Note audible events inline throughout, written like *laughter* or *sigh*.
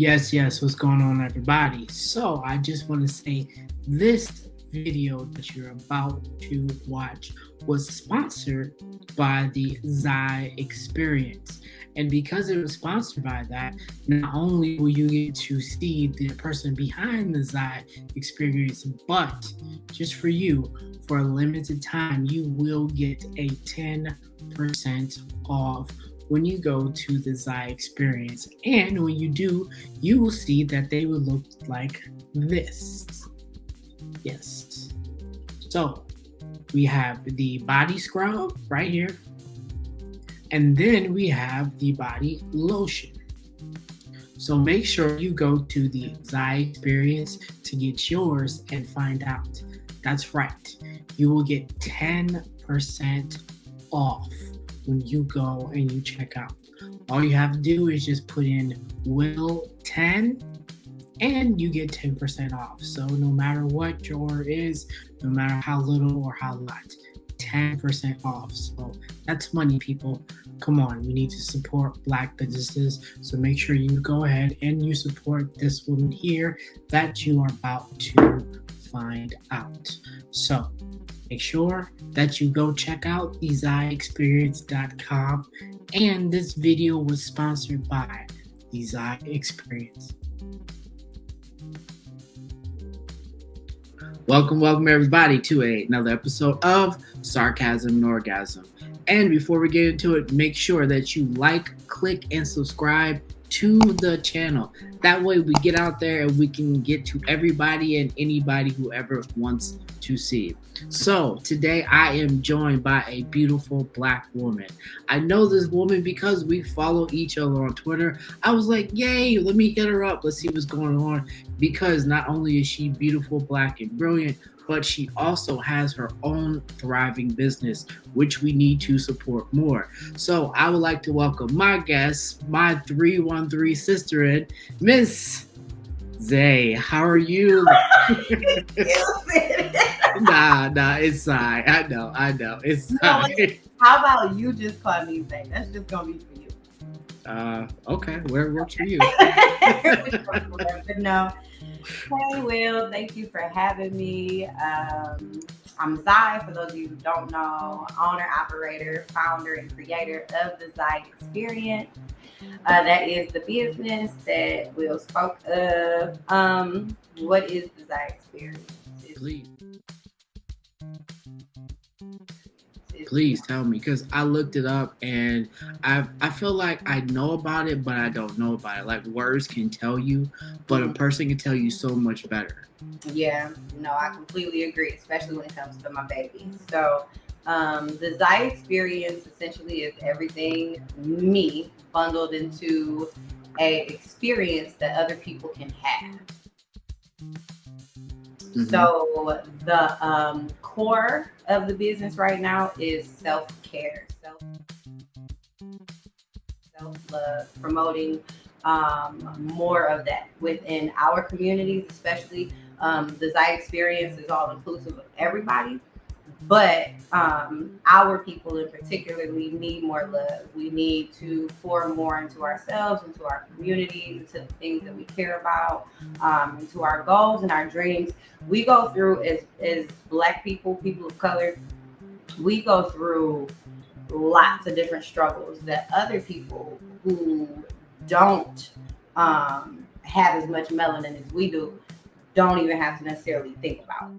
Yes, yes, what's going on, everybody? So, I just want to say this video that you're about to watch was sponsored by the Zai Experience. And because it was sponsored by that, not only will you get to see the person behind the Zai Experience, but just for you, for a limited time, you will get a 10% off when you go to the Zai experience. And when you do, you will see that they will look like this. Yes. So we have the body scrub right here. And then we have the body lotion. So make sure you go to the Zai experience to get yours and find out. That's right. You will get 10% off when you go and you check out. All you have to do is just put in Will 10 and you get 10% off. So no matter what your is, no matter how little or how lot, 10% off. So that's money, people. Come on, we need to support black businesses. So make sure you go ahead and you support this woman here that you are about to find out. So Make sure that you go check out thezaiexperience.com. And this video was sponsored by the Zai Experience. Welcome, welcome everybody to a, another episode of Sarcasm and Orgasm. And before we get into it, make sure that you like, click, and subscribe to the channel. That way we get out there and we can get to everybody and anybody who ever wants to see. So today I am joined by a beautiful black woman. I know this woman because we follow each other on Twitter. I was like, yay, let me hit her up. Let's see what's going on. Because not only is she beautiful, black, and brilliant, but she also has her own thriving business, which we need to support more. So I would like to welcome my guest, my 313 sister in, Miss Zay. How are you? *laughs* *laughs* nah, nah, it's Sai. I know, I know. It's Sai. How about you just call me Zay? That's just gonna be for you. Uh, okay. Where works for you? *laughs* but no, Hey, Will, thank you for having me. Um, I'm Zai, for those of you who don't know, owner, operator, founder, and creator of the Zai Experience. Uh, that is the business that Will spoke of. Um, what is the Zai Experience? Please please tell me because I looked it up and I I feel like I know about it, but I don't know about it. Like words can tell you, but a mm-hmm. person can tell you so much better. Yeah, no, I completely agree, especially when it comes to my baby. So um, the Zai experience essentially is everything me bundled into a experience that other people can have. Mm-hmm. So the um, core of the business right now is self care, self self love, promoting um, more of that within our communities, especially um, the Zai experience is all inclusive of everybody. But um, our people in particular, we need more love. We need to pour more into ourselves, into our community, into the things that we care about, um, into our goals and our dreams. We go through as as Black people, people of color, we go through lots of different struggles that other people who don't um, have as much melanin as we do don't even have to necessarily think about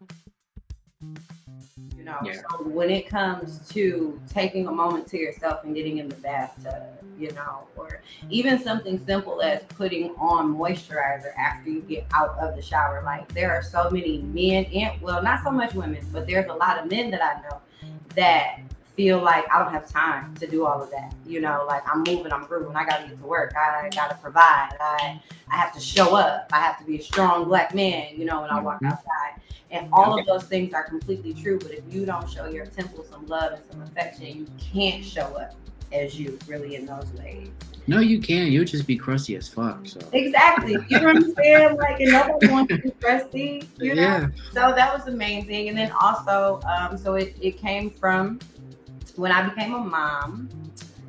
you know yeah. so when it comes to taking a moment to yourself and getting in the bathtub you know or even something simple as putting on moisturizer after you get out of the shower like there are so many men and well not so much women but there's a lot of men that i know that feel like I don't have time to do all of that. You know, like I'm moving, I'm grooving, I gotta get to work, I gotta provide, I I have to show up, I have to be a strong black man, you know, when I walk mm-hmm. outside. And all of those things are completely true. But if you don't show your temple some love and some affection, you can't show up as you really in those ways. No, you can. You'll just be crusty as fuck. So exactly, you know what I'm saying? Like, and nobody wants to be crusty. You know? Yeah. So that was the main thing, and then also, um, so it it came from when I became a mom.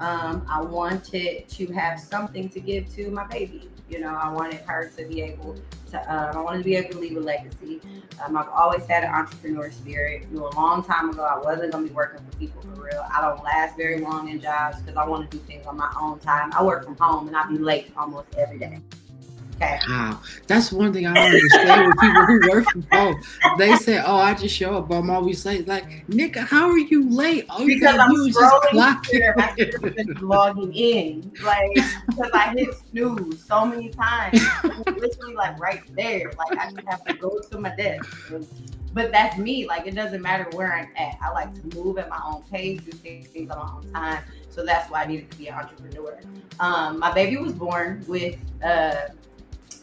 um, I wanted to have something to give to my baby. You know, I wanted her to be able to, um, I wanted to be able to leave a legacy. Um, I've always had an entrepreneur spirit. You know, a long time ago, I wasn't going to be working for people for real. I don't last very long in jobs because I want to do things on my own time. I work from home and I be late almost every day. Wow. That's one thing I don't understand with people who work from home. They say, Oh, I just show up, I'm always late. Like, Nick, how are you late? All you because I'm scrolling here, I'm logging in. Like, because I hit snooze so many times. literally like right there. Like I just have to go to my desk. But that's me. Like it doesn't matter where I'm at. I like to move at my own pace, do things on my own time. So that's why I needed to be an entrepreneur. Um, my baby was born with uh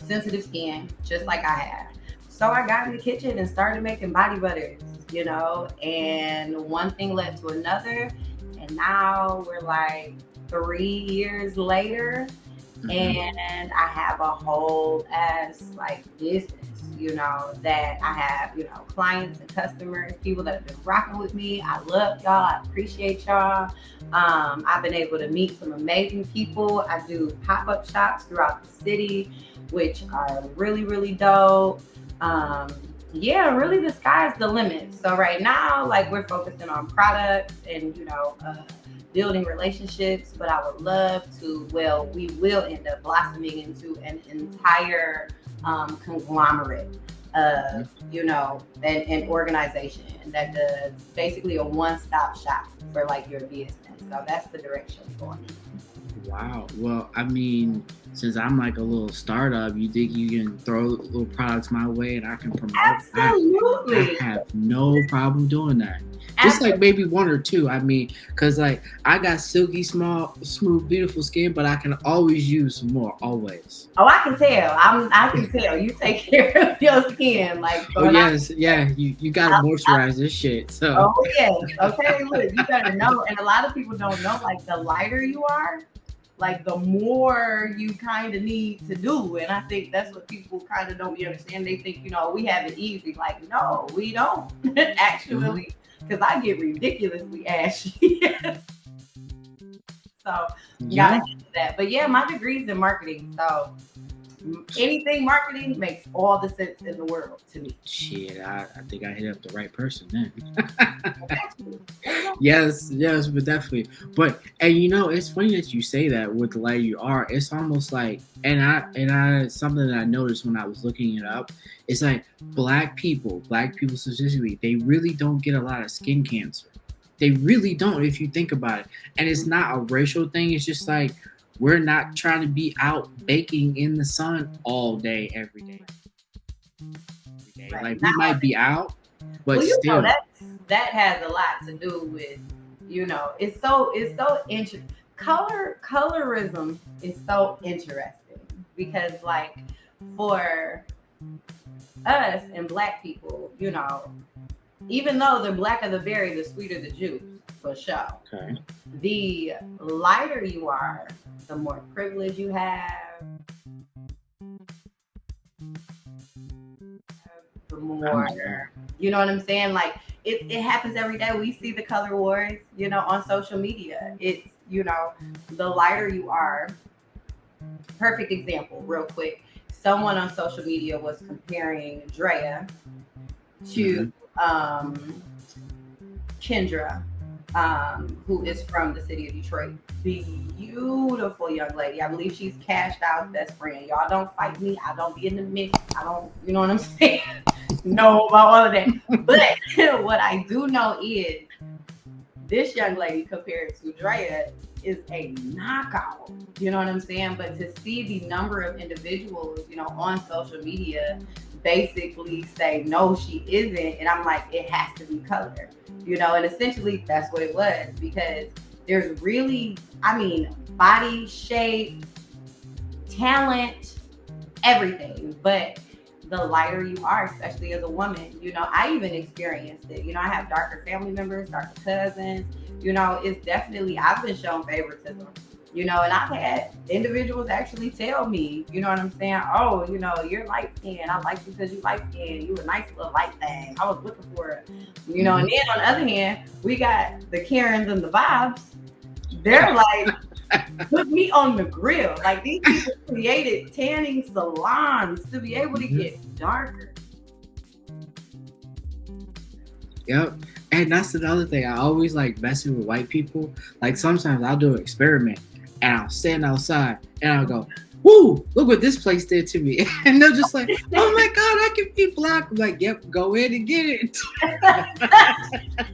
sensitive skin, just like I have. So I got in the kitchen and started making body butters, you know, and one thing led to another. And now we're like three years later, mm-hmm. and I have a whole ass like business, you know, that I have, you know, clients and customers, people that have been rocking with me. I love y'all. I appreciate y'all. Um, I've been able to meet some amazing people. I do pop up shops throughout the city which are really, really dope. Um, yeah, really the sky's the limit. So right now, like we're focusing on products and you know, uh, building relationships, but I would love to, well, we will end up blossoming into an entire um, conglomerate of, mm-hmm. you know, an, an organization that does basically a one-stop shop for like your business. So that's the direction going. Wow. Well, I mean, since I'm like a little startup, you think you can throw little products my way and I can promote? Absolutely. I, I have no problem doing that. Just like maybe one or two. I mean, cause like I got silky, small, smooth, beautiful skin, but I can always use more. Always. Oh, I can tell. I'm. I can tell. You take *laughs* care of your skin, like. Oh yes, I, yeah. You you gotta i moisturize this shit. So. Oh yes. Okay. Look, you better know, and a lot of people don't know. Like the lighter you are, like the more you kind of need to do. And I think that's what people kind of don't understand. They think, you know, we have it easy. Like, no, we don't *laughs* actually, because mm-hmm. I get ridiculously ashy. *laughs* so yeah. gotta get to that. But yeah, my degree's in marketing. So anything marketing makes all the sense in the world to me. Shit, I, I think I hit up the right person then. *laughs* yes, yes, but definitely. But and you know, it's funny that you say that with the lighter you are. It's almost like and I and I something that I noticed when I was looking it up. It's like black people, black people specifically, they really don't get a lot of skin cancer. They really don't, if you think about it. And it's not a racial thing. It's just like we're not trying to be out baking in the sun all day, every day. Every day. Right. Like we might be out, but well, still. Know, that, that has a lot to do with, you know, it's so it's so interesting. Color colorism is so interesting because like for us and black people, you know, even though the blacker the berry, the sweeter the juice for sure. Okay. The lighter you are, the more privilege you have, the more, you know what I'm saying? Like it, it happens every day. We see the color wars, you know, on social media. It's, you know, the lighter you are. Perfect example, real quick. Someone on social media was comparing Drea to mm-hmm. um, Kendra um, who is from the city of Detroit. Beautiful young lady. I believe she's cashed out best friend. Y'all don't fight me. I don't be in the mix. I don't, you know what I'm *laughs* saying? know about all of that. But *laughs* what I do know is this young lady compared to Drea is a knockout. You know what I'm saying? But to see the number of individuals, you know, on social media basically say no, she isn't, and I'm like, it has to be color you know, and essentially that's what it was because there's really, I mean, body shape, talent, everything. But the lighter you are, especially as a woman, you know, I even experienced it. You know, I have darker family members, darker cousins. You know, it's definitely, I've been shown favoritism you know, and I've had individuals actually tell me, you know what I'm saying? Oh, you know, you're light skinned. I like you because you light skinned. You a nice little light thing. I was looking for it. You know, and then on the other hand, we got the Karens and the Bobs They're *laughs* like, put me on the grill. Like these people created tanning salons to be able to Mhm. get darker. Yep. And that's another thing. I always like messing with white people. Like sometimes I'll do an experiment and I'll stand outside and I'll go, Woo, look what this place did to me. *laughs* And they're just like, Oh my god, I can be black. I'm like, Yep, go in and get it. *laughs*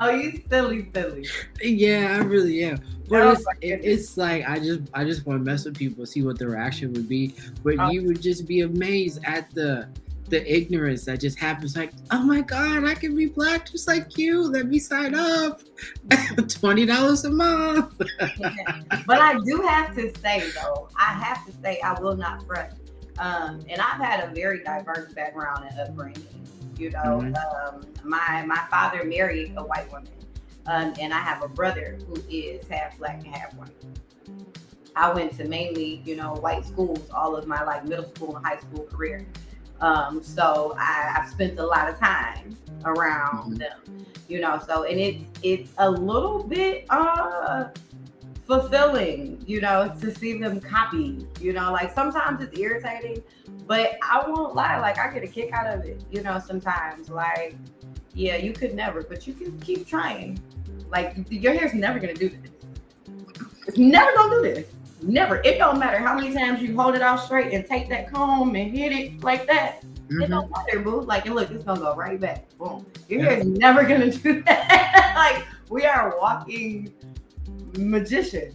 Oh, you silly, silly. yeah, I really am. Oh but Oh it's, it, it's like I just I just want to mess with people, see what their reaction would be. But Oh. you would just be amazed at the the ignorance that just happens. Like, oh my god, I can be black just like you. Let me sign up. *laughs* Twenty dollars a month. *laughs* but I do have to say though, I have to say I will not front. Um, and I've had a very diverse background and upbringing. You know, Mhm. um, my my father married a white woman, um, and I have a brother who is half black and half white. I went to mainly, you know, white schools all of my like middle school and high school career. Um, so I, I've spent a lot of time around Mhm. them, you know. So and it's it's a little bit uh fulfilling, you know, to see them copy. You know, like sometimes it's irritating, but I won't lie, like I get a kick out of it, you know, sometimes. Like, yeah, you could never, but you can keep trying. Like your hair's never gonna do this. It's never gonna do this. Never. It don't matter how many times you hold it out straight and take that comb and hit it like that. It Mhm. don't matter, boo. Like, and look, it's gonna go right back. Boom. Your hair is never gonna *laughs* do that. like, we are walking magicians,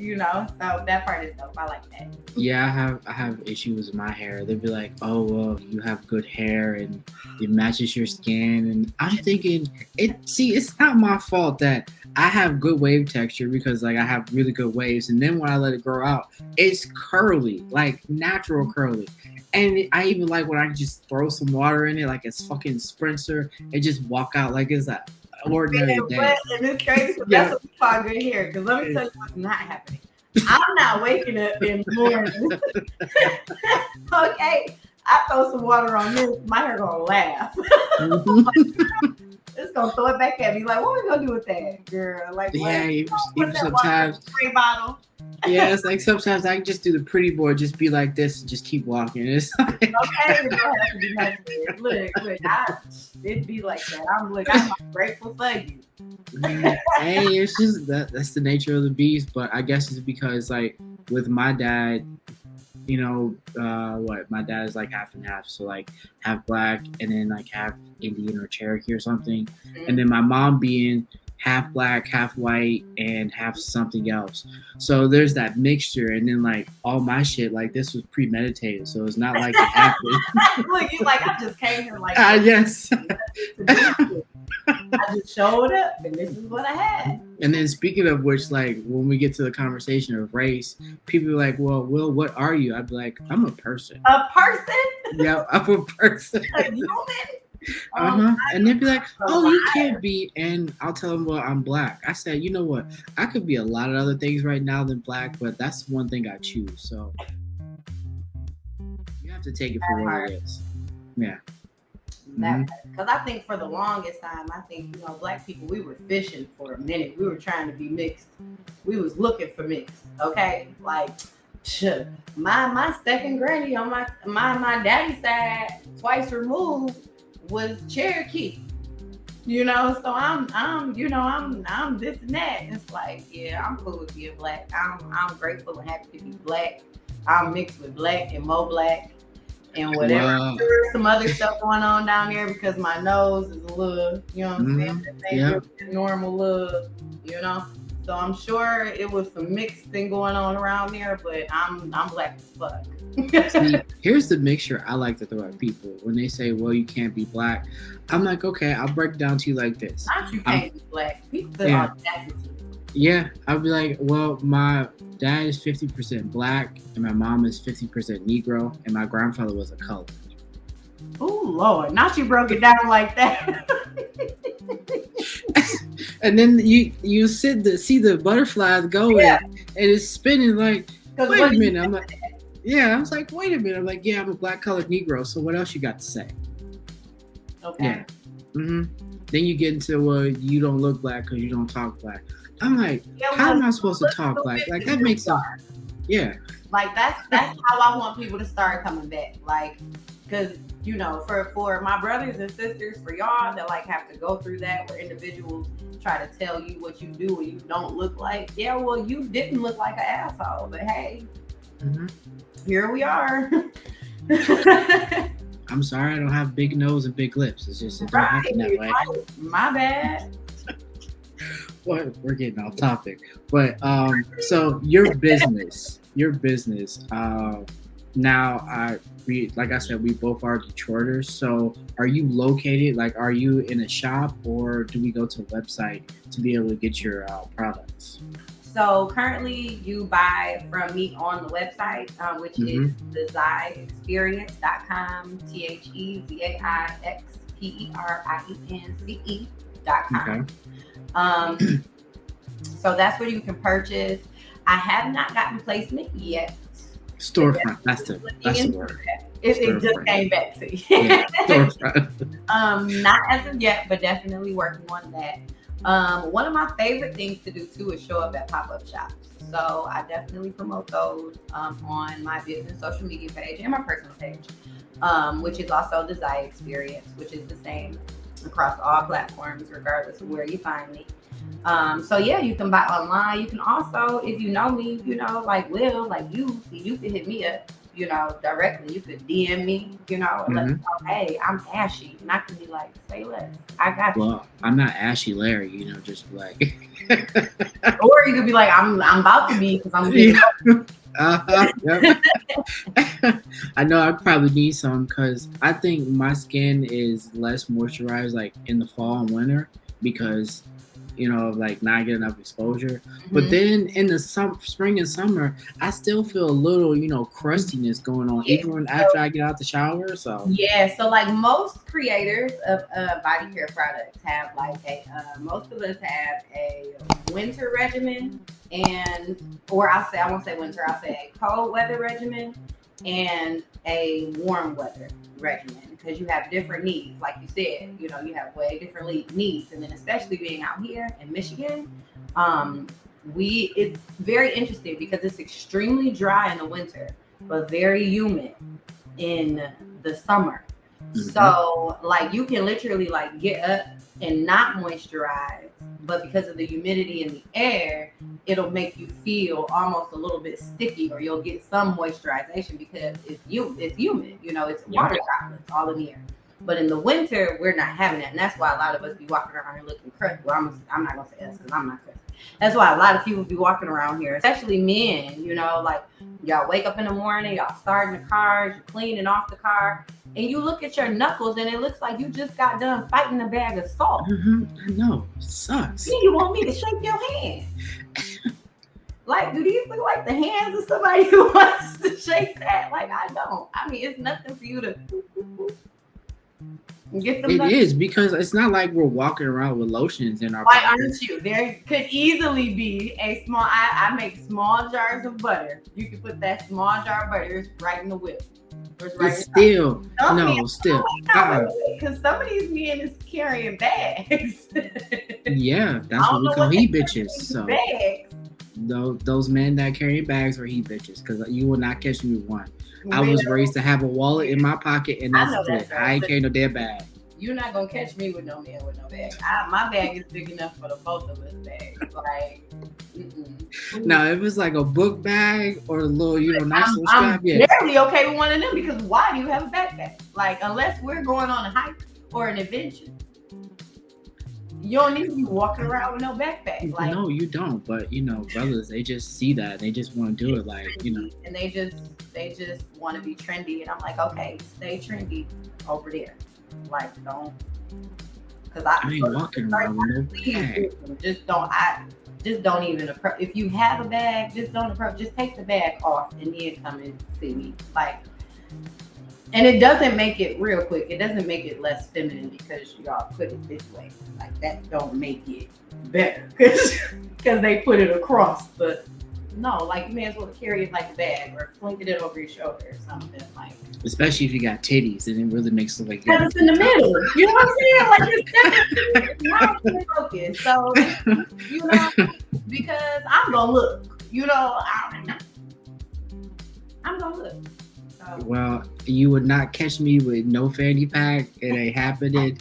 you know. So that part is dope. I like that. Yeah, I have I have issues with my hair. They'd be like, "Oh, well, you have good hair and it matches your skin." And I'm thinking, it. See, it's not my fault that I have good wave texture because like I have really good waves, and then when I let it grow out, it's curly, like natural curly. And I even like when I just throw some water in it, like it's fucking sprinter, and just walk out like it's a ordinary And, day. but, and it's crazy 'cause Yeah. that's what we call good hair. Because let me tell you what's not happening. I'm not waking up in the morning. *laughs* okay, I throw some water on this, my hair gonna laugh. *laughs* It's gonna throw it back at me. Like, what we gonna do with that, girl? Like, yeah, even, Put even that water in sometimes. spray bottle. yeah, it's like sometimes I can just do the pretty boy, just be like this and just keep walking. It's *laughs* like, Okay, it don't have to be nice. Look, look, I, it'd be like that. I'm look, I'm grateful for you. hey, it's just that that's the nature of the beast. But I guess it's because like with my dad, you know, uh, what my dad is like half and half, so like half black and then like half Indian or Cherokee or something, and then my mom being half black, half white, and half something else. So there's that mixture, and then like all my shit, like this was premeditated, so it's not like it *laughs* happened. look, you like I just came here like Ah, yes. do this. *laughs* I just showed up and this is what I had. And then speaking of which, like when we get to the conversation of race, people are like, "Well, Will, what are you?" I'd be like, "I'm a person." A person, yeah, I'm a person. a human. Uh Um, huh. And they'd be like, "Oh, you can't be." And I'll tell them, "Well, I'm black." I said, "You know what? I could be a lot of other things right now than black, but that's one thing I choose." So you have to take it for what it is. Yeah. Mhm. Because I think for the longest time, I think you know, black people, we were fishing for a minute. We were trying to be mixed. We was looking for mixed. Okay, like my my second granny on my my my daddy's side, twice removed, was Cherokee. You know, so I'm I'm you know I'm I'm this and that. It's like yeah, I'm cool with being black. I'm I'm grateful and happy to be black. I'm mixed with black and mo black and whatever. Wow. Some other stuff going on down there because my nose is a little, you know what I'm mm-hmm. saying? Ain't Yeah. normal look, you know. So I'm sure it was some mixed thing going on around there, but I'm I'm black as fuck. *laughs* See, *laughs* here's the mixture I like to throw at people when they say, "Well, you can't be black." I'm like, "Okay, I'll break down to you like this." Not you can't be black. People Yeah. audacity. Yeah, I'll be like, "Well, my dad is 50% black, and my mom is 50% Negro, and my grandfather was a color." Oh Lord, not you broke it down like that. *laughs* And then you you sit the see the butterflies going, Yeah. and it's spinning like, wait a minute. I'm like, yeah, I was like, wait a minute. I'm like, yeah, I'm a black colored Negro. So what else you got to say? Okay. Yeah. hmm Then you get into well, you don't look black because you don't talk black. I'm like, Yeah, how am I supposed to talk black? like like that makes sense? Yeah. Like that's that's how I want people to start coming back. Like, cause you know, for for my brothers and sisters, for y'all that like have to go through that, where individuals try to tell you what you do and you don't look like. Yeah, well, you didn't look like an asshole, but hey, Mhm. here we are. *laughs* I'm sorry, I don't have big nose and big lips. It's just it right, that way. my bad. *laughs* What we're getting off topic, but um, so your business, your business. Uh, now, I we like I said, we both are Detroiters. So, are you located? Like, are you in a shop, or do we go to a website to be able to get your uh, products? So currently, you buy from me on the website, um, which is thezaiexperience.com, T H E Z A I X P E R I E N C E dot com. Okay. Um, *clears throat* so that's where you can purchase. I have not gotten placement yet. Storefront. That's the that's the word. It, it just came back to you. Yeah, storefront. *laughs* *laughs* um, not as of yet, but definitely working on that. Um, one of my favorite things to do too is show up at pop-up shops. So I definitely promote those um, on my business social media page and my personal page, um, which is also the Zai Experience, which is the same across all platforms, regardless of where you find me. Um, so yeah, you can buy online. You can also, if you know me, you know, like Will, like you, you can hit me up, you know, directly. You could DM me, you know, and let me know, hey, I'm Ashy, and I can be like, say less, I got you. Well, I'm not Ashy Larry, you know, just like *laughs* Or you could be like, I'm, I'm about to be because I'm getting *laughs* uh *laughs* I know I probably need some because I think my skin is less moisturized like in the fall and winter because you know like not getting enough exposure. But Mhm. then in the sum- spring and summer, I still feel a little you know crustiness going on Yeah. even when after I get out the shower. So Yeah, so like most creators of uh, body care products have like a uh, most of us have a winter regimen and or I'll say I won't say winter, I'll say a cold weather regimen and a warm weather regimen because you have different needs. Like you said, you know, you have way differently needs, and then especially being out here in Michigan, um, we it's very interesting because it's extremely dry in the winter, but very humid in the summer. Mhm. So like you can literally like get up and not moisturize, but because of the humidity in the air, it'll make you feel almost a little bit sticky, or you'll get some moisturization because it's you it's humid, you know, it's water droplets all in the air. But in the winter, we're not having that, and that's why a lot of us be walking around here looking crusty. Well, I'm, I'm not gonna say us because I'm not crusty. That's why a lot of people be walking around here, especially men. You know, like y'all wake up in the morning, y'all starting the cars, you're cleaning off the car, and you look at your knuckles, and it looks like you just got done fighting a bag of salt. Mhm. I know it sucks. Then you want me to shake your hand? Like, do these look like the hands of somebody *laughs* who wants to shake that? Like, I don't. I mean, it's nothing for you to. It done. is because it's not like we're walking around with lotions in our Why pockets. aren't you? There could easily be a small. I, I make small jars of butter. You can put that small jar of butter right in the whip. It's right It's still Some no, men- still. Because some of these men is carrying bags. *laughs* Yeah, that's what we call he bitches. So bags. Those those men that carry bags are he bitches because you will not catch me with one. I was raised to have a wallet in my pocket and that's it. I ain't carry no damn bag. You're not gonna catch me with no man with no bag. I, my bag is big enough for the both of us bags. Like, mm-mm. Now if it's like a book bag or a little, you know, nice little I'm strap, yeah. barely okay with one of them because why do you have a backpack? Like, unless we're going on a hike or an adventure, you don't need to be walking around with no backpack. Like, no, you don't. But you know, brothers, they just see that. They just want to do it. Like, you know, and they just they just want to be trendy, and I'm like, okay, stay trendy over there. Like, don't because I, I ain't walking around with no *laughs* bag. just don't I just don't even approach if you have a bag, just don't approach just take the bag off and then come and see me. Like and it doesn't make it real quick. It doesn't make it less feminine because y'all put it this way. Like that don't make it better *laughs* because they put it across. But no, like you may as well carry it like a bag or fling it over your shoulder or something. Like Especially if you got titties, and it really makes it like because it's in the middle. You know what I'm saying? Like it's definitely not focus. So you know, because I'm gonna look. You know, I, I'm gonna look. Well, you would not catch me with no fanny pack. It ain't happening.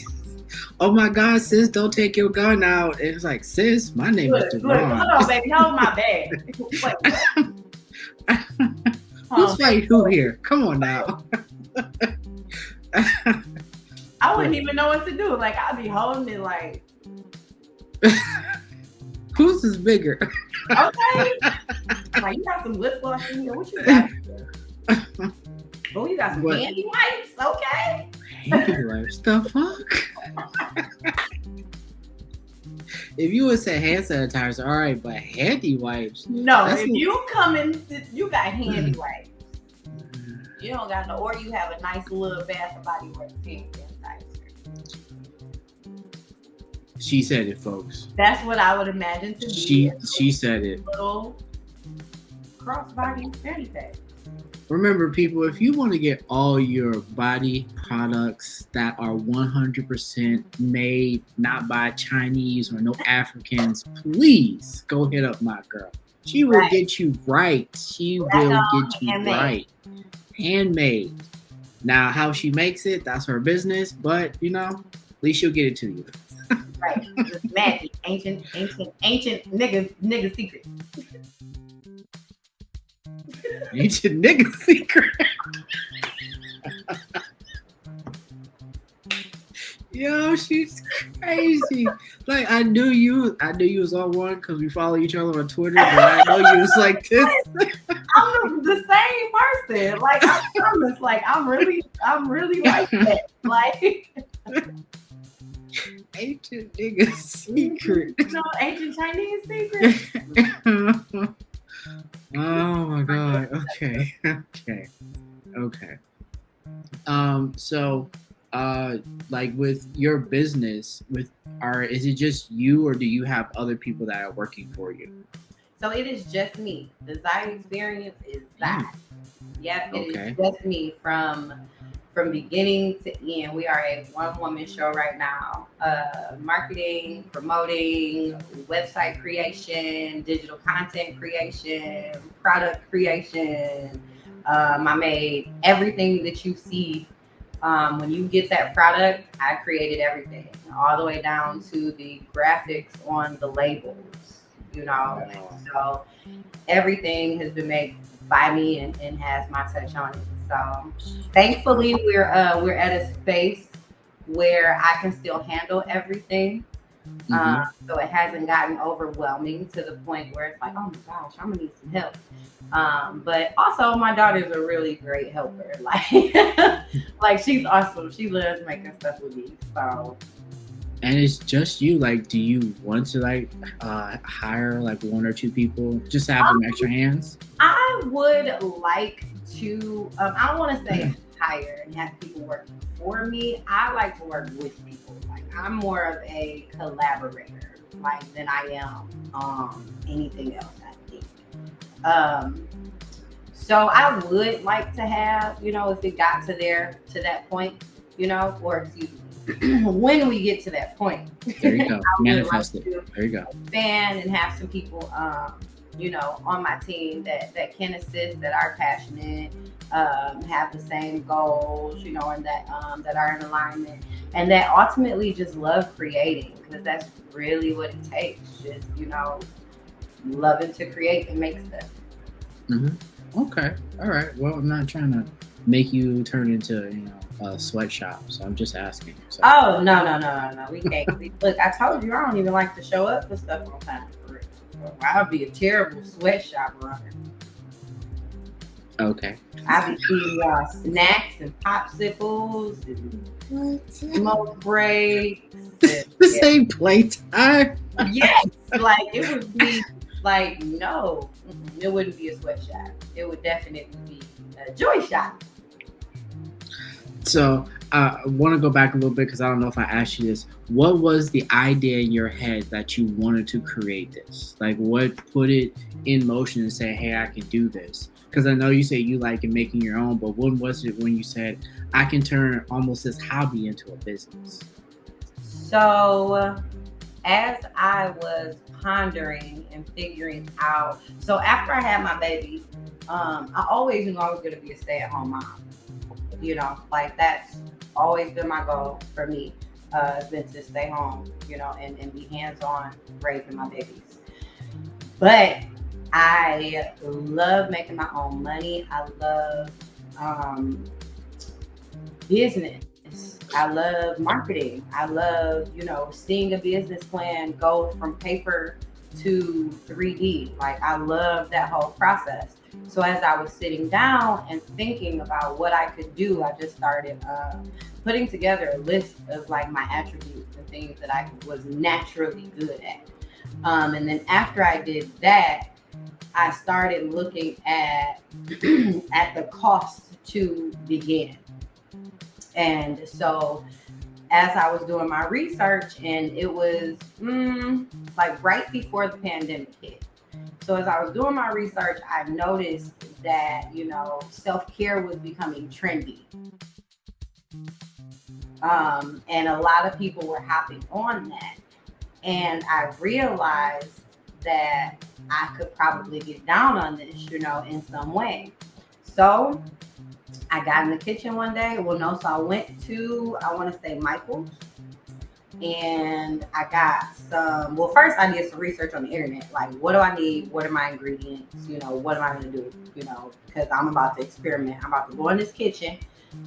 *laughs* oh my God, sis, don't take your gun out. And it's like, sis, my name look, is look, hold on, baby, hold my bag. Wait. *laughs* Who's fighting who here? Come on now. *laughs* I wouldn't even know what to do. Like I'd be holding it like, Whose is bigger? okay. like you got some lip gloss in here. What you got? *laughs* Oh, you got some What? candy wipes. Okay. Handy wipes. The fuck? *laughs* if you would say hand sanitizer, all right, but handy wipes. No, if what- you come in, you got handy mm. wipes. You don't got no, or you have a nice little Bath and Body Works hand sanitizer. She said it, folks. That's what I would imagine to be She she said it. little crossbody pack. Remember, people, if you want to get all your body products that are 100% made not by Chinese or no Africans, please go hit up my girl. She will Right. get you right. She will get you handmade. right. Handmade. Now, how she makes it, that's her business, but you know, at least she'll get it to you. Right. Magic. Ancient, ancient, ancient nigga, nigga secret. *laughs* Your nigga *laughs* secret. Yo, she's crazy. Like I knew you, I knew you was on one because we follow each other on Twitter, but I know you was like this. *laughs* I'm the, same person. Like I promise. Like I'm really, I'm really like that. Like *laughs* your nigga secret. you know, ancient Chinese secret. Oh my god. Okay. *laughs* Okay. Okay. Um. So, uh, like with your business, with are is it just you or do you have other people that are working for you? So it is just me. The Zai experience is that. Yep, it is Okay. just me from from beginning to end. We are a one woman show right now. Uh, marketing, promoting, website creation, digital content creation, product creation. Um, I made everything that you see. Um, when you get that product, I created everything, all the way down to the graphics on the labels. You know, so everything has been made by me and, and has my touch on it. So thankfully we're uh we're at a space where I can still handle everything. Mhm. Um, so it hasn't gotten overwhelming to the point where it's like, oh my gosh, I'm gonna need some help. Um, but also my daughter's a really great helper. *laughs* Like like she's awesome. She loves making stuff with me. So and it's just you. Like, do you want to like uh hire like one or two people just to have some extra hands? I would like to. Um, I don't want to say hire and have people work for me. I like to work with people. Like I'm more of a collaborator, like than I am um, anything else. I think. Um, so I would like to have, you know, if it got to there to that point, you know, or excuse me, *clears throat* when we get to that point, There you go. *laughs* Would like Manifest it. There you go. expand and have some people um you know on my team that that can assist that are passionate um have the same goals you know and that um that are in alignment and that ultimately just love creating because that's really what it takes just you know loving to create and make stuff Okay. All right. Well, I'm not trying to make you turn into you know a sweatshop, so I'm just asking. So. oh no no no no no we can't look i told you i don't even like to show up for stuff on time for real. So I'd be a terrible sweatshop runner. Okay. I'd be eating y'all snacks and popsicles and smoke breaks. *laughs* and- The same playtime. yes, like it would be like no, it wouldn't be a sweatshop. It would definitely be a joy shop. So uh, I want to go back a little bit because I don't know if I asked you this. What was the idea in your head that you wanted to create this? Like, what put it in motion and say, "Hey, I can do this"? Because I know you say you like making your own, but when was it when you said, "I can turn almost this hobby into a business"? So as I was pondering and figuring out, so after I had my baby, um, I always knew I was going to be a stay at home mom. You know, like that's always been my goal for me. Uh, has been to stay home, you know, and, and be hands on raising my babies. But I love making my own money. I love um, business. I love marketing. I love, you know, seeing a business plan go from paper to 3D. Like I love that whole process. So as I was sitting down and thinking about what I could do, I just started uh, putting together a list of like my attributes and things that I was naturally good at. Um, and then after I did that, I started looking at *clears throat* at the cost to begin. And so as I was doing my research, and it was mm, like right before the pandemic hit. So as I was doing my research, I noticed that you know self-care was becoming trendy. Um, and a lot of people were hopping on that. And I realized that I could probably get down on this, you know, in some way. So I got in the kitchen one day. Well, no, so I went to, I want to say Michael's and I got some. Well, first I did some research on the internet. Like, what do I need? What are my ingredients? You know, what am I going to do? You know, because I'm about to experiment. I'm about to go in this kitchen.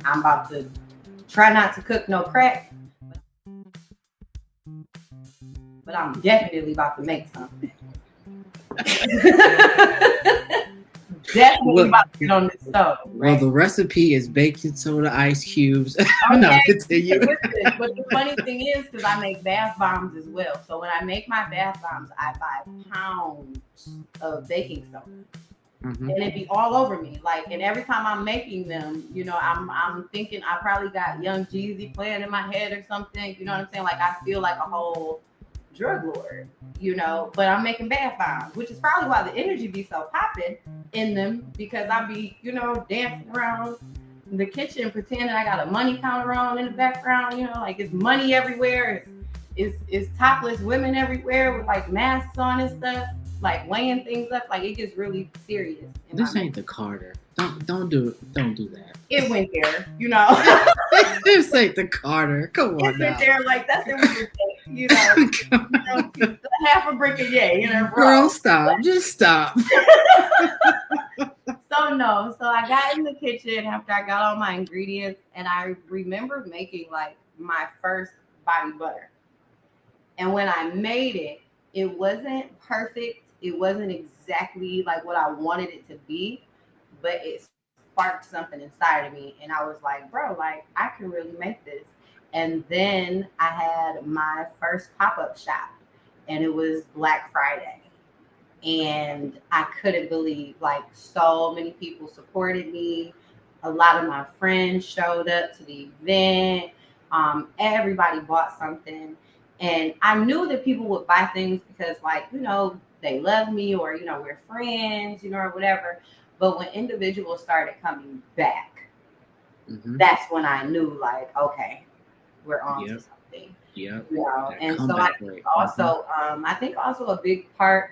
I'm about to try not to cook no crack. But I'm definitely about to make something. *laughs* Definitely well, about to get on the stove. Right? Well, the recipe is baking soda, ice cubes. *laughs* Okay. no, continue. but the funny thing is, because I make bath bombs as well. So when I make my bath bombs, I buy pounds of baking soda. Mm-hmm. And it'd be all over me. Like, and every time I'm making them, you know, I'm I'm thinking I probably got Young Jeezy playing in my head or something. You know what I'm saying? Like I feel like a whole drug lord, you know, but I'm making bath bombs, which is probably why the energy be so popping in them because I be, you know, dancing around the kitchen pretending I got a money counter on in the background, you know, like it's money everywhere. It's, it's, it's topless women everywhere with like masks on and stuff, like weighing things up. Like it gets really serious. This ain't the Carter. Don't don't do don't do that. It went there, you know. *laughs* *laughs* this ain't the Carter. Come on. It went there like that's the you know, *laughs* you know half a brick a day in a Girl, stop. Just stop. *laughs* so no. So I got in the kitchen after I got all my ingredients, and I remember making like my first body butter. And when I made it, it wasn't perfect. It wasn't exactly like what I wanted it to be, but it sparked something inside of me. And I was like, bro, like I can really make this. And then I had my first pop up shop, and it was Black Friday. And I couldn't believe like so many people supported me. A lot of my friends showed up to the event. Um, everybody bought something. And I knew that people would buy things because, like, you know, they love me or, you know, we're friends, you know, or whatever. But when individuals started coming back, mm-hmm. that's when I knew, like, okay, we're on yep. to something. Yeah. You know, and so I think also, mm-hmm. um, I think also a big part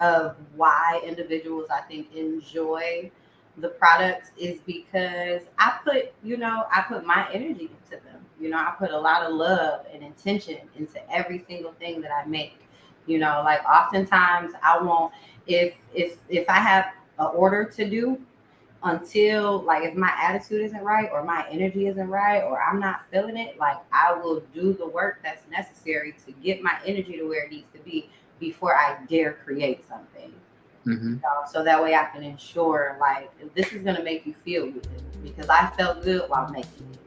of why individuals I think enjoy the products is because I put, you know, I put my energy into them. You know, I put a lot of love and intention into every single thing that I make. You know, like oftentimes I won't if if if I have an order to do, until like if my attitude isn't right or my energy isn't right or I'm not feeling it, like I will do the work that's necessary to get my energy to where it needs to be before I dare create something. Mm-hmm. so that way I can ensure like this is gonna make you feel good because I felt good while making it.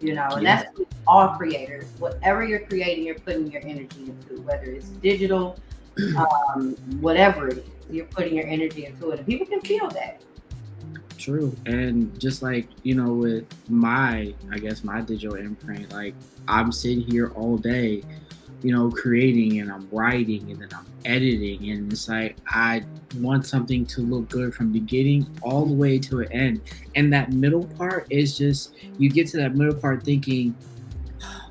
You know, and yeah. that's all creators. Whatever you're creating, you're putting your energy into, whether it's digital, *clears throat* um, whatever it is, you're putting your energy into it. And people can feel that true. And just like you know with my i guess my digital imprint like i'm sitting here all day you know creating and i'm writing and then i'm editing. And it's like i want something to look good from beginning all the way to an end. And that middle part is just you get to that middle part thinking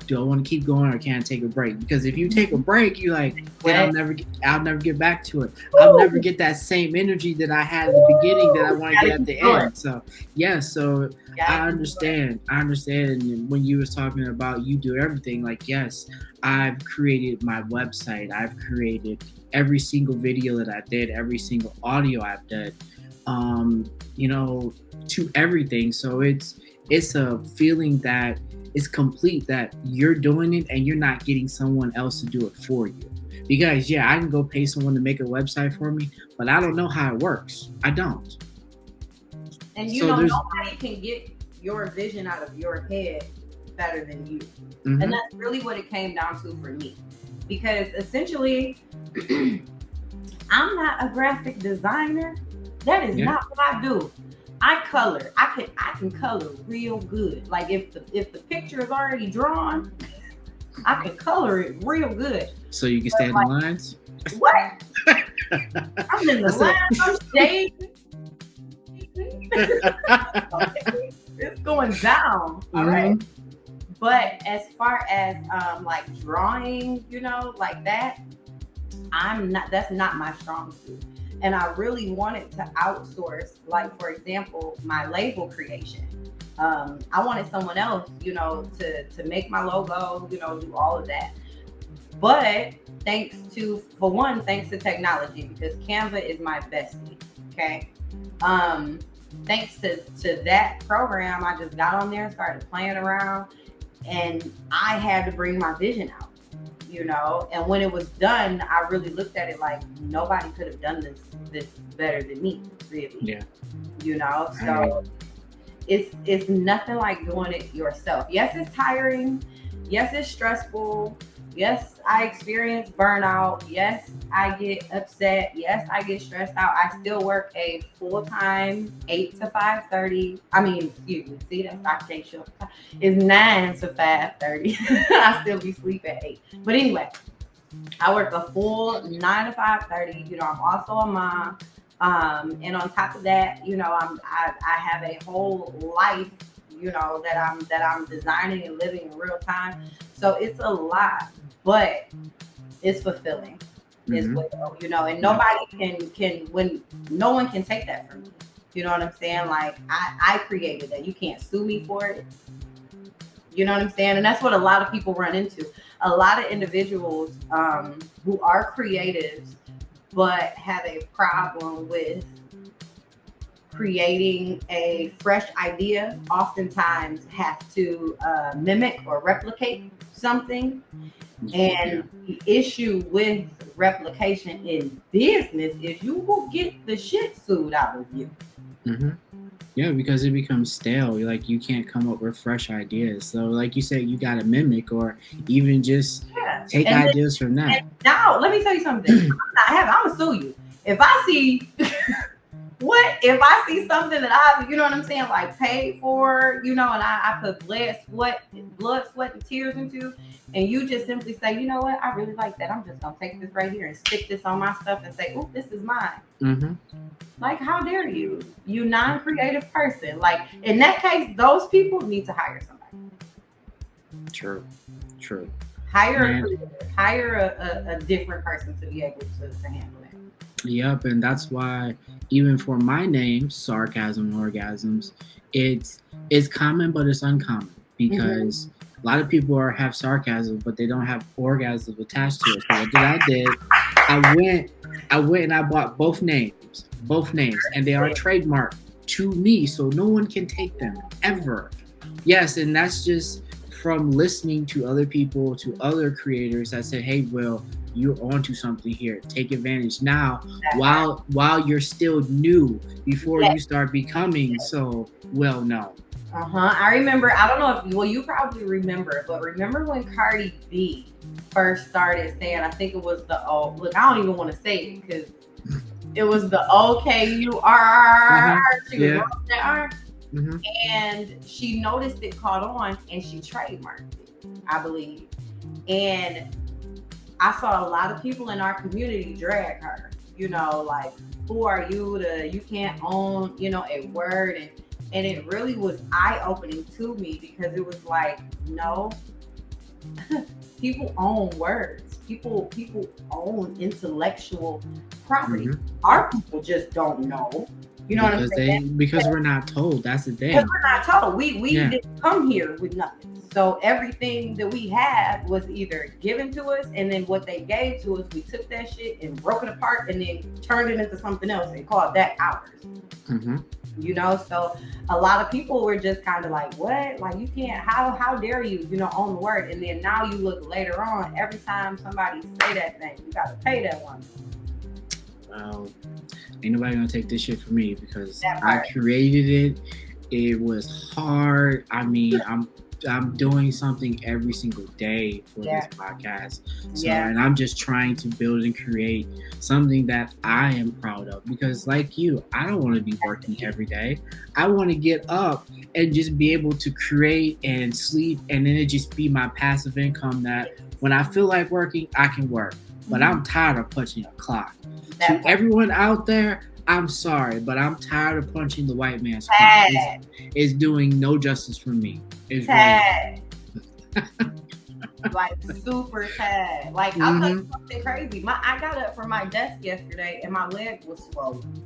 do I want to keep going or can I take a break? Because if you take a break, you're like, then I'll never, get, I'll never get back to it. I'll never get that same energy that I had at the beginning that I want to get at the end. So yeah, so I understand. I understand. When you was talking about you do everything, like yes, I've created my website. I've created every single video that I did, every single audio I've done. Um, you know, to everything. So it's it's a feeling that it's complete that you're doing it and you're not getting someone else to do it for you. Because yeah, I can go pay someone to make a website for me, but I don't know how it works. I don't. And you so know, nobody can get your vision out of your head better than you. Mm-hmm. And that's really what it came down to for me. Because essentially, *clears throat* I'm not a graphic designer. That is yeah. not what I do. I color. I can I can color real good. Like if the if the picture is already drawn, I can color it real good. So you can stay in like, the lines. What? *laughs* I'm in the lines. I'm okay. It's going down. All mm-hmm. right. But as far as um like drawing, you know, like that, I'm not. That's not my strong suit and I really wanted to outsource, like for example, my label creation. Um, I wanted someone else, you know, to to make my logo, you know, do all of that. But thanks to, for one, thanks to technology, because Canva is my bestie. Okay. Um, thanks to to that program, I just got on there and started playing around, and I had to bring my vision out you know. And when it was done, I really looked at it like nobody could have done this this better than me, really. Yeah. You know, so it's it's nothing like doing it yourself. Yes, it's tiring. Yes, it's stressful. Yes, I experience burnout. Yes, I get upset. Yes, I get stressed out. I still work a full time eight to five thirty. I mean, excuse me. See that Dr. J shift is nine to five thirty. *laughs* I still be sleep at eight. But anyway, I work a full nine to five thirty. You know, I'm also a mom. Um, and on top of that, you know, I'm I, I have a whole life you know that i'm that i'm designing and living in real time so it's a lot but it's fulfilling mm-hmm. as well, you know. And nobody can can when no one can take that from me. You know what I'm saying? Like I I created that. You can't sue me for it. You know what I'm saying? And that's what a lot of people run into. A lot of individuals um, who are creatives but have a problem with creating a fresh idea oftentimes have to uh, mimic or replicate something and the issue with replication in business is you will get the shit sued out of you. Mm-hmm. Yeah, because it becomes stale. Like you can't come up with fresh ideas. So, like you said, you got to mimic or even just yeah. take and ideas then, from that. Now, let me tell you something. *clears throat* I'm not having. I'm gonna sue you if I see. *laughs* what if I see something that I, you know what I'm saying, like paid for, you know, and I, I put blood, sweat, blood, sweat, and tears into, and you just simply say, you know what, I really like that. I'm just gonna take this right here and stick this on my stuff and say, oh, this is mine. Mm-hmm. Like, how dare you, you non-creative person? Like in that case, those people need to hire somebody. True, true. Hire a hire a, a, a, different person to be able to, to handle it. Yep, and that's why even for my name, sarcasm orgasms, it's it's common but it's uncommon because mm-hmm. a lot of people are have sarcasm but they don't have orgasms attached to it. So what did I did? I went I went and I bought both names, both names, and they are trademarked to me, so no one can take them ever. Yes, and that's just from listening to other people, to other creators that said, "Hey, Will, you're onto something here. Take advantage now while while you're still new before you start becoming so well known. Uh-huh. I remember, I don't know if well, you probably remember, but remember when Cardi B first started saying, I think it was the oh look, I don't even want to say it because it was the okay you are mm-hmm. yeah. Mm-hmm. And she noticed it caught on and she trademarked it, I believe. And I saw a lot of people in our community drag her. You know, like who are you to you can't own you know a word and and it really was eye opening to me because it was like no *laughs* people own words. People people own intellectual property. Mhm. Our people just don't know. You know because what I'm saying? they because we're not told. That's the thing. Because we're not told. We we Yeah. didn't come here with nothing. So everything that we had was either given to us, and then what they gave to us, we took that shit and broke it apart, and then turned it into something else and called that ours. hmm You know, so a lot of people were just kind of like, "What? Like you can't? How? How dare you? You know, own the word?" And then now you look later on. Every time somebody say that thing, you got to pay that one. Well, ain't nobody gonna take this shit from me because I created it. It was hard. I mean, *laughs* I'm I'm doing something every single day for Yeah. this podcast. So, Yeah. and I'm just trying to build and create something that I am proud of because, like you, I don't want to be working every day. I want to get up and just be able to create and sleep, and then it just be my passive income that when I feel like working, I can work. But mm-hmm. I'm tired of punching a clock. To everyone out there, I'm sorry, but I'm tired of punching the white man's clock. It's, it's doing no justice for me. It's really, *laughs* like super sad. Like I'll tell you Mhm. something crazy. My I got up from my desk yesterday and my leg was swollen.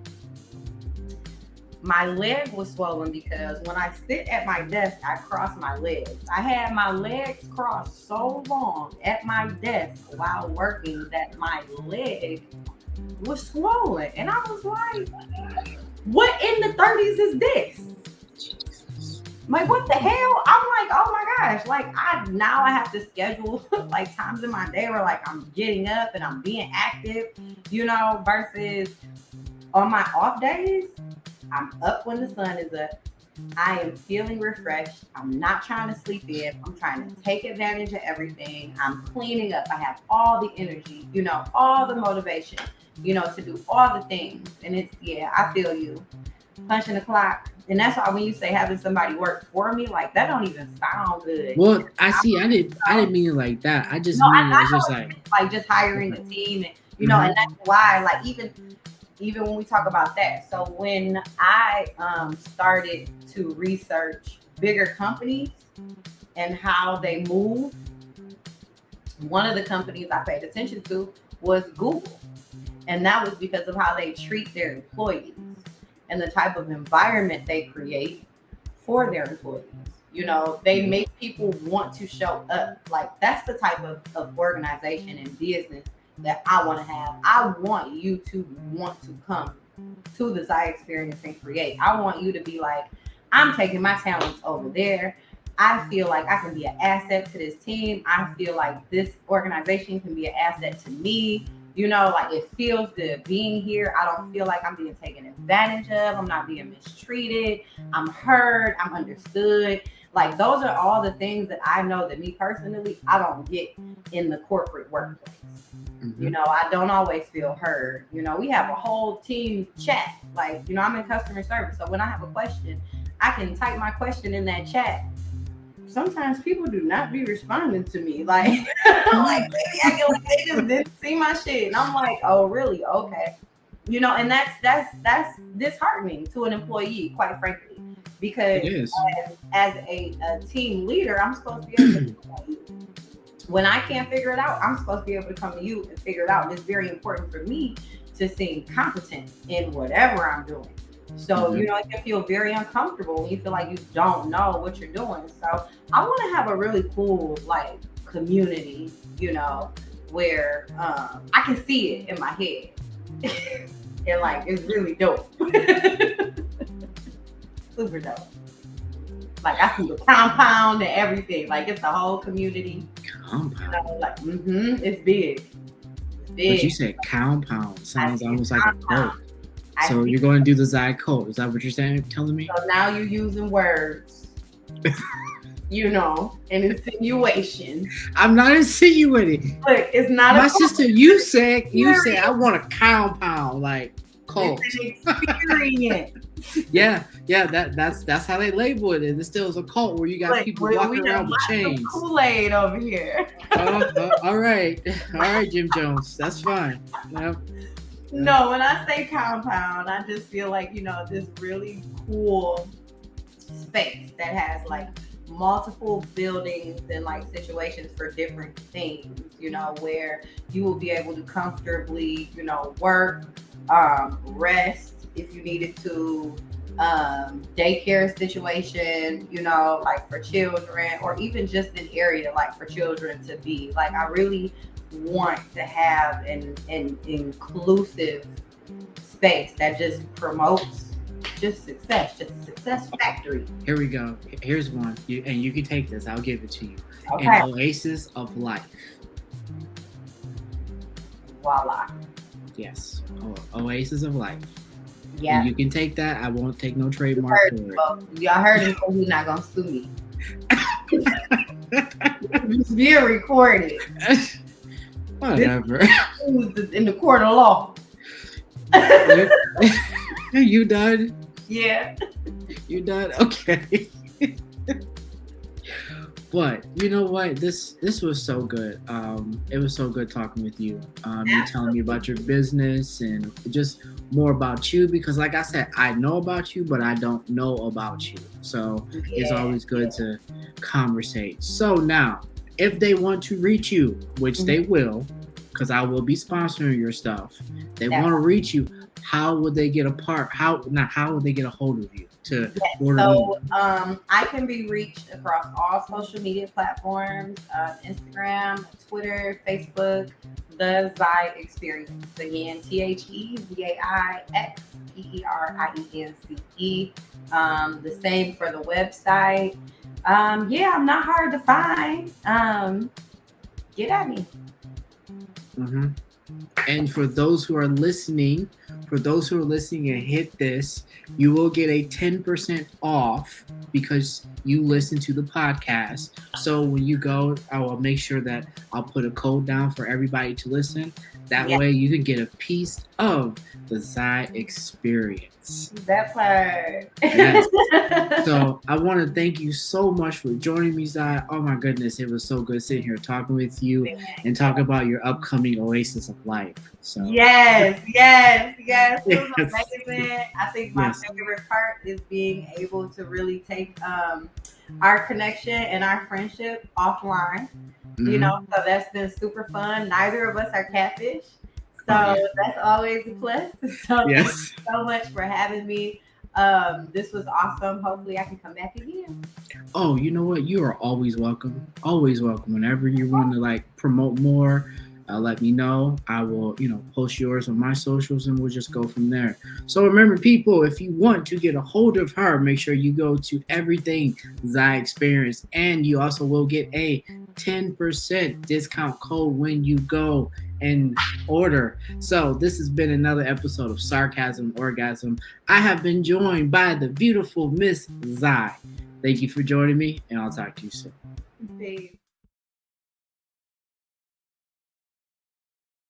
My leg was swollen because when I sit at my desk, I cross my legs. I had my legs crossed so long at my desk while working that my leg was swollen. And I was like, what in the 30s is this? Like what the hell? I'm like, oh my gosh! Like I now I have to schedule *laughs* like times in my day where like I'm getting up and I'm being active, you know, versus on my off days, I'm up when the sun is up. I am feeling refreshed. I'm not trying to sleep in. I'm trying to take advantage of everything. I'm cleaning up. I have all the energy, you know, all the motivation, you know, to do all the things. And it's yeah, I feel you. Punching the clock. And that's why when you say having somebody work for me, like that don't even sound good. Well, I see. I didn't. I didn't mean it like that. I just No, I- mean I it's just know like like just hiring a team and you know and that's why like even even when we talk about that so when i um started to research bigger companies and how they move one of the companies i paid attention to was google and that was because of how they treat their employees and the type of environment they create for their employees. You know they mm-hmm. make people want to show up. Like that's the type of, of organization and business that i want to have. I want you to want to come to the Zai experience and create. I want you to be like i'm taking my talents over there. I feel like i can be an asset to this team. I feel like this organization can be an asset to me you know like it feels good being here i don't feel like i'm being taken advantage of i'm not being mistreated i'm heard i'm understood like those are all the things that I know that me personally I don't get in the corporate workplace. mhm. You know, I don't always feel heard. You know, we have a whole team chat. Like, you know, I'm in customer service. So when I have a question, I can type my question in that chat. Sometimes people do not be responding to me. Like, I'm *laughs* like *laughs* they be acting like they just didn't see my shit. And I'm like, oh really? Okay. You know, and that's that's that's disheartening to an employee, quite frankly. Because is. as a, a team leader, I'm supposed to be able to *clears throat* come to you. When I can't figure it out, I'm supposed to be able to come to you and figure it out. And it's very important for me to seem competent in whatever I'm doing. So, Mhm. you know, it can feel very uncomfortable when you feel like you don't know what you're doing. So, I want to have a really cool, like, community, you know, where um, I can see it in my head. *laughs* and, like, it's really dope. *laughs* Super dope. Like I see the compound and everything. Like it's the whole community. You Compound. know, like mm-hmm, it's big. It's But you said compound. Sounds almost like a compound. cult. I So you're going to do the Zai cult. Is that what you're saying? Telling me? so now you're using words. *laughs* you know, an insinuation. I'm not insinuating. Look, it's not My sister, you said you said I want a compound like cult. Experience. *laughs* Yeah, yeah. That that's that's how they label it. And it still is a cult where you got people walking around with done lots of chains. Kool-Aid over here. Oh, oh, all right, *laughs* all right, Jim Jones. That's fine. Yep. No, when I say compound, I just feel like, you know, this really cool space that has like multiple buildings and like situations for different things, you know, where you will be able to comfortably, you know, work, um, rest if you needed to, um, daycare situation, you know, like for children, or even just an area like for children to be. Like, I really want to have an, an inclusive space that just promotes just success, just a success factory. Here we go. Here's one, you, and you can take this. I'll give it to you. Okay. An oasis of life. Voila. Yes, o- oasis of life. Yeah. And you can take that. I won't take no trademark heard for it, it. Y'all heard he's not gonna sue me. *laughs* It's being recorded. *laughs* Whatever. In the court of law? *laughs* you done? yeah. You done? Okay. but you know what? This this was so good. Um, it was so good talking with you. Um, you telling me about your business and just more about you because, like I said, I know about you, but I don't know about you. So it's always good to conversate. So now, if they want to reach you, which they will, because I will be sponsoring your stuff, they Yeah. want to reach you. How would they get a part? How not? How would they get a hold of you to order? So um, I can be reached across all social media platforms: uh, Instagram, Twitter, Facebook. The Zai Experience again: T H E Z A I X P E R I E N C E. Um, the same for the website. Um, yeah, I'm not hard to find. Um, get at me. Mhm. And for those who are listening, for those who are listening and hit this, you will get a 10% off because you listen to the podcast. So when you go, I will make sure that I'll put a code down for everybody to listen. That Yeah. way you can get a piece of the Zai experience. That part. Yes. *laughs* So I want to thank you so much for joining me, Zai. Oh my goodness, it was so good sitting here talking with you and talk about your upcoming Oasis of Life. So Yes, yes, yes. *laughs* Yes. I think my Yes. favorite part is being able to really take um, our connection and our friendship offline. You mhm. know, so that's been super fun. Neither of us are catfish. So that's always a plus. *laughs* So Yes. you so much for having me. Um, this was awesome. Hopefully I can come back again. Oh, you know what? You are always welcome. Always welcome. Whenever you want to like promote more, uh, let me know. I will, you know, post yours on my socials and we'll just go from there. So remember, people, if you want to get a hold of her, make sure you go to everything Zai Experience, and you also will get a 10% discount code when you go and order. So this has been another episode of Sarcasm Orgasm. I have been joined by the beautiful Miss Zai. Thank you for joining me, and I'll talk to you soon. Peace.